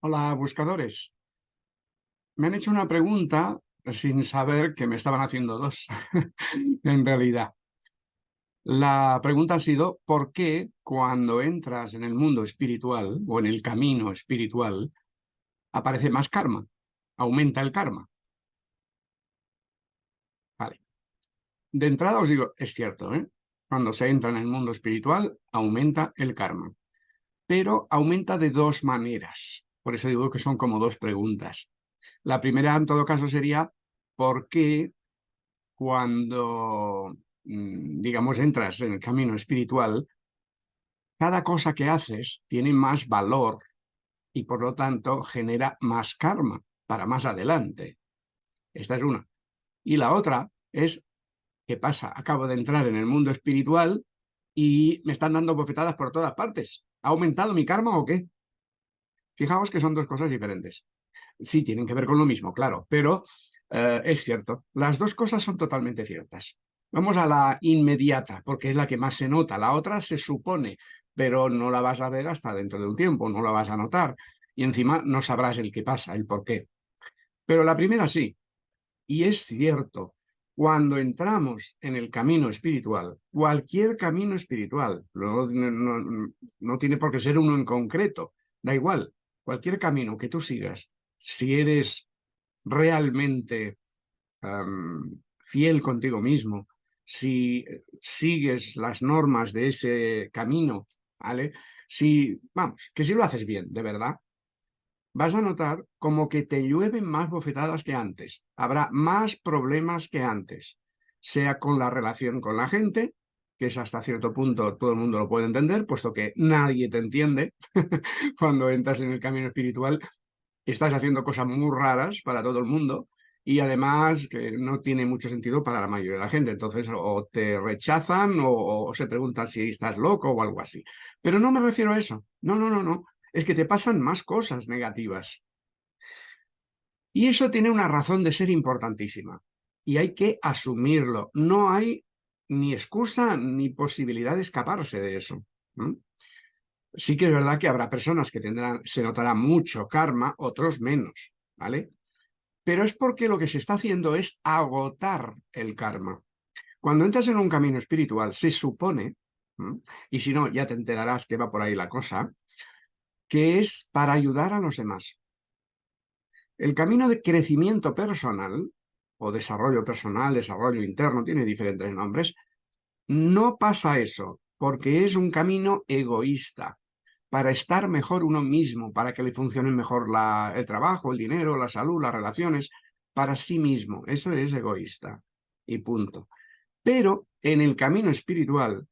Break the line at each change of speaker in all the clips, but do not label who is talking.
Hola, buscadores. Me han hecho una pregunta sin saber que me estaban haciendo dos, en realidad. La pregunta ha sido, ¿por qué cuando entras en el mundo espiritual o en el camino espiritual aparece más karma? Aumenta el karma. Vale. De entrada os digo, es cierto, ¿eh? Cuando se entra en el mundo espiritual, aumenta el karma. Pero aumenta de dos maneras. Por eso digo que son como dos preguntas. La primera, en todo caso, sería ¿por qué cuando, mm, digamos, entras en el camino espiritual, cada cosa que haces tiene más valor y, por lo tanto, genera más karma para más adelante? Esta es una. Y la otra es, ¿qué pasa? Acabo de entrar en el mundo espiritual y me están dando bofetadas por todas partes. ¿Ha aumentado mi karma o qué? Fijaos que son dos cosas diferentes. Sí, tienen que ver con lo mismo, claro, pero eh, es cierto. Las dos cosas son totalmente ciertas. Vamos a la inmediata, porque es la que más se nota. La otra se supone, pero no la vas a ver hasta dentro de un tiempo, no la vas a notar. Y encima no sabrás el qué pasa, el por qué. Pero la primera sí. Y es cierto, cuando entramos en el camino espiritual, cualquier camino espiritual, no tiene por qué ser uno en concreto, da igual, cualquier camino que tú sigas, si eres realmente fiel contigo mismo, si sigues las normas de ese camino, ¿vale? Si, vamos, que si lo haces bien, de verdad, vas a notar como que te llueven más bofetadas que antes. Habrá más problemas que antes, sea con la relación con la gente, que es hasta cierto punto todo el mundo lo puede entender, puesto que nadie te entiende cuando entras en el camino espiritual, estás haciendo cosas muy raras para todo el mundo y además que no tiene mucho sentido para la mayoría de la gente. Entonces o te rechazan o, se preguntan si estás loco o algo así. Pero no me refiero a eso. No, no, no, no. Es que te pasan más cosas negativas. Y eso tiene una razón de ser importantísima. Y hay que asumirlo. No hay ni excusa ni posibilidad de escaparse de eso. Sí que es verdad que habrá personas que tendrán, se notará mucho karma, otros menos, ¿vale? Pero es porque lo que se está haciendo es agotar el karma. Cuando entras en un camino espiritual, se supone, y si no, ya te enterarás que va por ahí la cosa, que es para ayudar a los demás. El camino de crecimiento personal o desarrollo personal, desarrollo interno, tiene diferentes nombres, no pasa eso, porque es un camino egoísta, para estar mejor uno mismo, para que le funcione mejor la, el trabajo, el dinero, la salud, las relaciones, para sí mismo. Eso es egoísta y punto. Pero en el camino espiritual,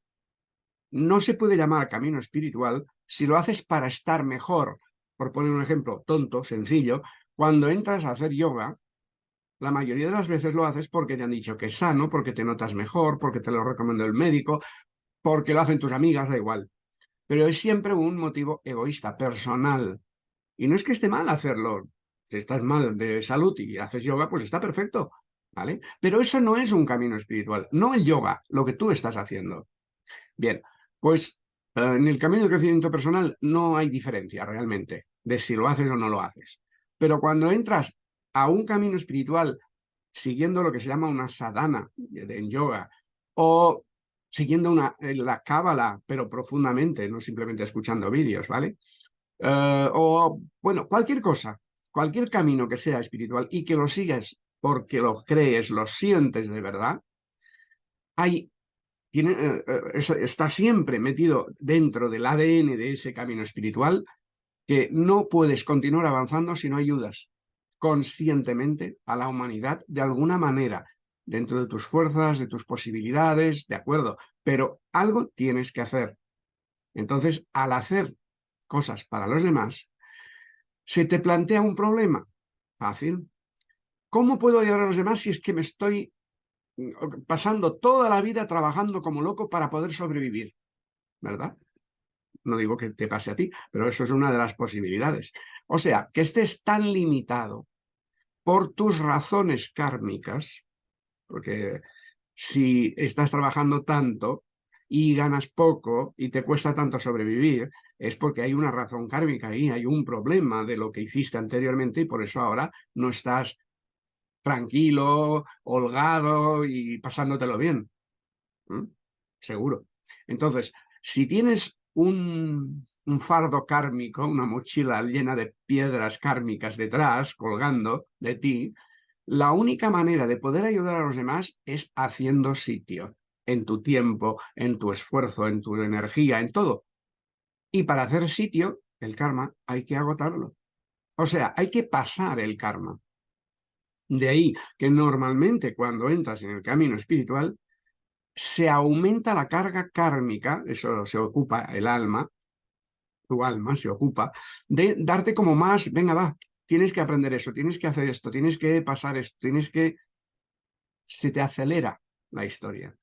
no se puede llamar camino espiritual si lo haces para estar mejor. Por poner un ejemplo tonto, sencillo, cuando entras a hacer yoga, la mayoría de las veces lo haces porque te han dicho que es sano, porque te notas mejor, porque te lo recomendó el médico, porque lo hacen tus amigas, da igual. Pero es siempre un motivo egoísta, personal. Y no es que esté mal hacerlo. Si estás mal de salud y haces yoga, pues está perfecto, ¿vale? Pero eso no es un camino espiritual, no el yoga, lo que tú estás haciendo. Bien, pues eh, en el camino de crecimiento personal no hay diferencia realmente de si lo haces o no lo haces. Pero cuando entras a un camino espiritual siguiendo lo que se llama una sadhana en yoga o siguiendo una, eh, la cábala, pero profundamente, no simplemente escuchando vídeos, ¿vale? Eh, o, bueno, cualquier cosa, cualquier camino que sea espiritual y que lo sigas porque lo crees, lo sientes de verdad, hay, tiene, eh, está siempre metido dentro del ADN de ese camino espiritual que no puedes continuar avanzando si no ayudas conscientemente a la humanidad de alguna manera, dentro de tus fuerzas, de tus posibilidades, de acuerdo, pero algo tienes que hacer. Entonces, al hacer cosas para los demás, se te plantea un problema. Fácil. ¿Cómo puedo ayudar a los demás si es que me estoy mm, pasando toda la vida trabajando como loco para poder sobrevivir? ¿Verdad? No digo que te pase a ti, pero eso es una de las posibilidades. O sea, que estés tan limitado por tus razones kármicas, porque si estás trabajando tanto, y ganas poco y te cuesta tanto sobrevivir, es porque hay una razón kármica ahí, hay un problema de lo que hiciste anteriormente y por eso ahora no estás tranquilo, holgado y pasándotelo bien. Seguro. Entonces, si tienes un, fardo kármico, una mochila llena de piedras kármicas detrás, colgando de ti, la única manera de poder ayudar a los demás es haciendo sitio en tu tiempo, en tu esfuerzo, en tu energía, en todo. Y para hacer sitio, el karma, hay que agotarlo. O sea, hay que pasar el karma. De ahí que normalmente cuando entras en el camino espiritual, se aumenta la carga kármica, eso se ocupa el alma, tu alma se ocupa, de darte como más, venga, va, tienes que aprender eso, tienes que hacer esto, tienes que pasar esto, tienes que... Se te acelera la historia.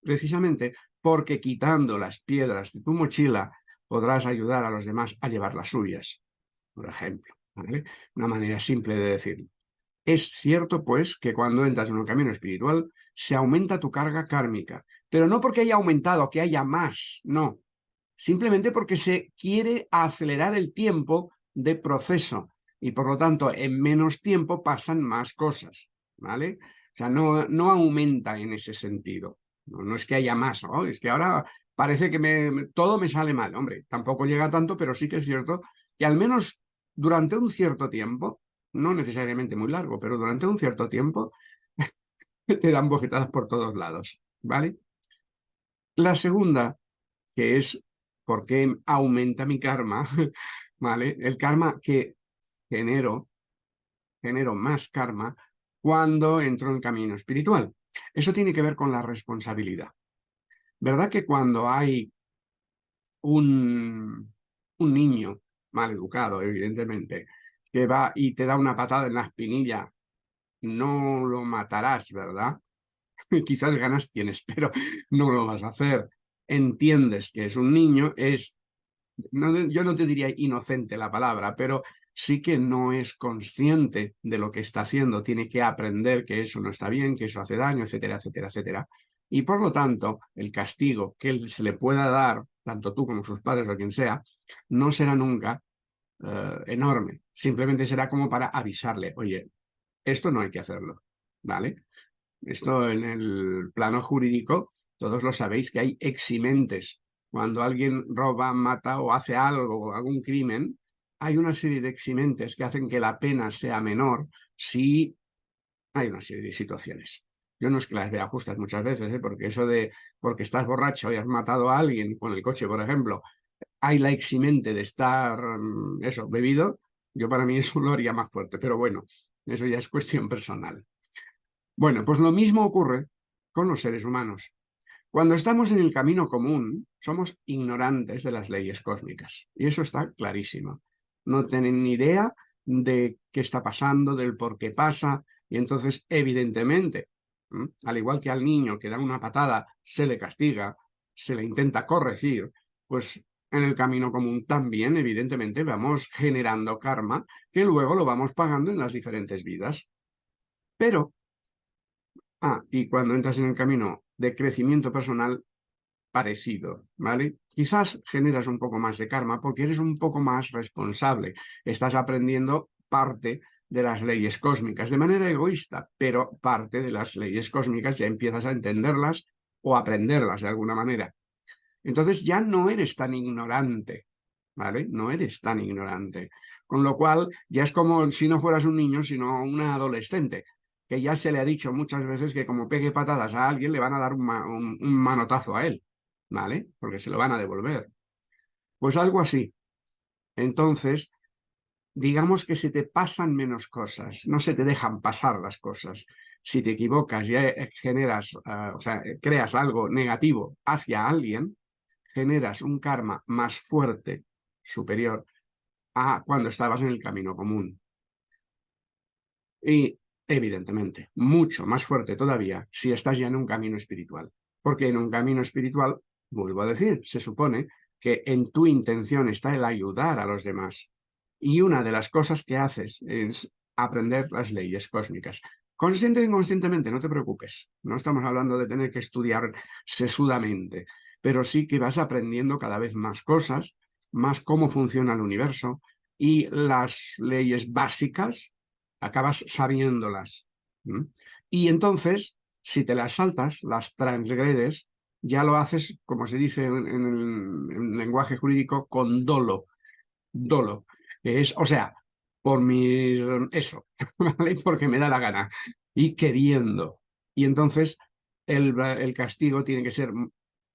Precisamente porque quitando las piedras de tu mochila podrás ayudar a los demás a llevar las suyas, por ejemplo. Una manera simple de decirlo. Es cierto, pues, que cuando entras en un camino espiritual se aumenta tu carga kármica, pero no porque haya aumentado, que haya más, no. Simplemente porque se quiere acelerar el tiempo de proceso y por lo tanto en menos tiempo pasan más cosas, ¿vale? O sea, no, no aumenta en ese sentido. No, es que haya más, es que ahora parece que me, todo me sale mal. Hombre, tampoco llega tanto, pero sí que es cierto que al menos durante un cierto tiempo, no necesariamente muy largo, pero durante un cierto tiempo, te dan bofetadas por todos lados, ¿vale? La segunda, que es por qué aumenta mi karma, ¿vale? El karma que genero, genero más karma cuando entro en camino espiritual. Eso tiene que ver con la responsabilidad. ¿Verdad que cuando hay un, un niño mal educado, evidentemente, que va y te da una patada en la espinilla, no lo matarás, ¿verdad? Quizás ganas tienes, pero no lo vas a hacer. Entiendes que es un niño, es, yo no te diría inocente la palabra, pero sí que no es consciente de lo que está haciendo, tiene que aprender que eso no está bien, que eso hace daño, etcétera, etcétera, etcétera. Y por lo tanto, el castigo que se le pueda dar, tanto tú como sus padres o quien sea, no será nunca eh, enorme. Simplemente será como para avisarle, oye, esto no hay que hacerlo, ¿vale? Esto en el plano jurídico, todos lo sabéis que hay eximentes. Cuando alguien roba, mata o hace algo, algún crimen, hay una serie de eximentes que hacen que la pena sea menor si hay una serie de situaciones. Yo no es que las vea justas muchas veces, ¿eh? porque eso de porque estás borracho y has matado a alguien con el coche, por ejemplo, hay la eximente de estar, mm, eso, bebido, yo para mí eso lo haría más fuerte, pero bueno, eso ya es cuestión personal. Bueno, pues lo mismo ocurre con los seres humanos. Cuando estamos en el camino común, somos ignorantes de las leyes cósmicas, y eso está clarísimo no tienen ni idea de qué está pasando, del por qué pasa, y entonces, evidentemente, al igual que al niño que da una patada, se le castiga, se le intenta corregir, pues en el camino común también, evidentemente, vamos generando karma que luego lo vamos pagando en las diferentes vidas. Pero, ah, y cuando entras en el camino de crecimiento personal, parecido, ¿vale? Quizás generas un poco más de karma porque eres un poco más responsable. Estás aprendiendo parte de las leyes cósmicas de manera egoísta, pero parte de las leyes cósmicas ya empiezas a entenderlas o aprenderlas de alguna manera. Entonces ya no eres tan ignorante, ¿vale? No eres tan ignorante. Con lo cual ya es como si no fueras un niño, sino un adolescente, que ya se le ha dicho muchas veces que como pegue patadas a alguien le van a dar un manotazo a él. ¿vale? Porque se lo van a devolver. Pues algo así. Entonces, digamos que se te pasan menos cosas, no se te dejan pasar las cosas. Si te equivocas y eh, generas, eh, o sea, creas algo negativo hacia alguien, generas un karma más fuerte, superior, a cuando estabas en el camino común. Y, evidentemente, mucho más fuerte todavía si estás ya en un camino espiritual. Porque en un camino espiritual Vuelvo a decir, se supone que en tu intención está el ayudar a los demás. Y una de las cosas que haces es aprender las leyes cósmicas. Consciente e inconscientemente, no te preocupes. No estamos hablando de tener que estudiar sesudamente, pero sí que vas aprendiendo cada vez más cosas, más cómo funciona el universo y las leyes básicas, acabas sabiéndolas. Y entonces, si te las saltas, las transgredes, ya lo haces, como se dice en, lenguaje jurídico, con dolo. Dolo. Es, o sea, por mi... eso, ¿vale? Porque me da la gana. Y queriendo. Y entonces el castigo tiene que ser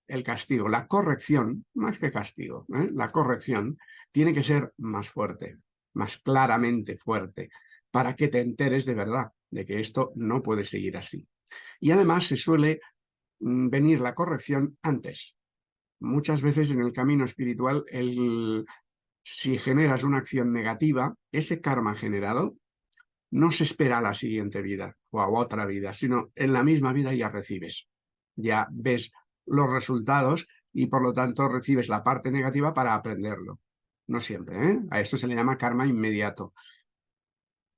el castigo, la corrección, más que castigo, ¿eh? la corrección tiene que ser más fuerte, más claramente fuerte, para que te enteres de verdad de que esto no puede seguir así. Y además se suele mm, venir la corrección antes. Muchas veces en el camino espiritual, el, si generas una acción negativa, ese karma generado no se espera a la siguiente vida o a otra vida, sino en la misma vida ya recibes. Ya ves los resultados y por lo tanto recibes la parte negativa para aprenderlo. No siempre, ¿eh? A esto se le llama karma inmediato.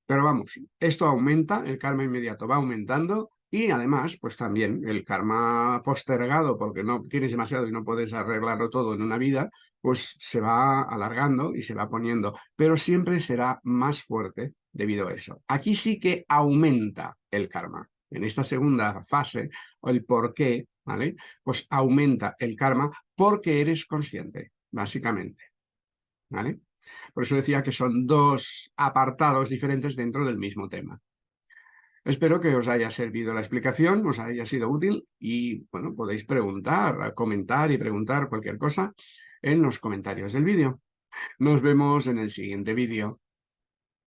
Pero vamos, esto aumenta, el karma inmediato va aumentando y además, pues también el karma postergado, porque no tienes demasiado y no puedes arreglarlo todo en una vida, pues se va alargando y se va poniendo, pero siempre será más fuerte debido a eso. Aquí sí que aumenta el karma. En esta segunda fase, el por qué, ¿vale? Pues aumenta el karma porque eres consciente, básicamente. ¿Vale? Por eso decía que son dos apartados diferentes dentro del mismo tema. Espero que os haya servido la explicación, os haya sido útil y, bueno, podéis preguntar, comentar y preguntar cualquier cosa en los comentarios del vídeo. Nos vemos en el siguiente vídeo.